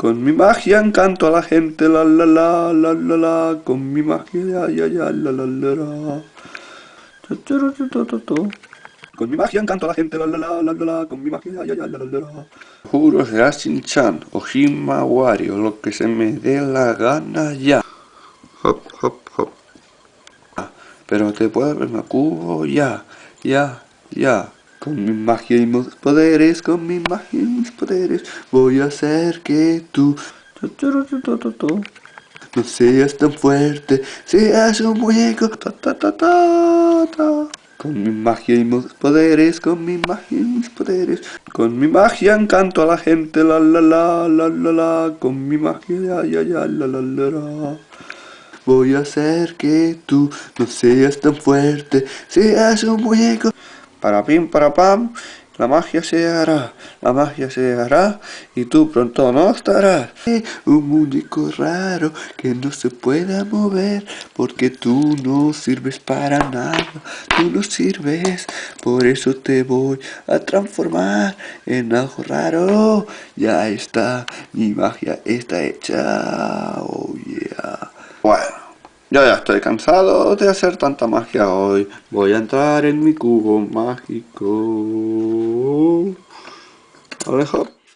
Con mi magia encanto a la gente, la la la, la la la, con mi magia, ya ya ya, la la la la. Con mi magia encanto a la gente, la la la, la la la, con mi magia, ya ya la la la. Juro será Shin-chan o Shima Wario, lo que se me dé la gana ya. Hop, hop, hop. Pero te puedo ver cubo ya, ya, ya. Con mi magia y mis poderes, con mi magia y mis poderes, voy a hacer que tú no seas tan fuerte, seas un muñeco. Con mi magia y mis poderes, con mi magia y mis poderes, con mi magia encanto a la gente, la la la, la la la, con mi magia, ya ya ya, la la la la. Voy a hacer que tú no seas tan fuerte, seas un muñeco. Para pim, para pam, la magia se hará, la magia se hará y tú pronto no estarás. Un muñeco raro que no se pueda mover porque tú no sirves para nada, tú no sirves, por eso te voy a transformar en algo raro. Ya está, mi magia está hecha, oh. Yo ya estoy cansado de hacer tanta magia hoy. Voy a entrar en mi cubo mágico. Alejo.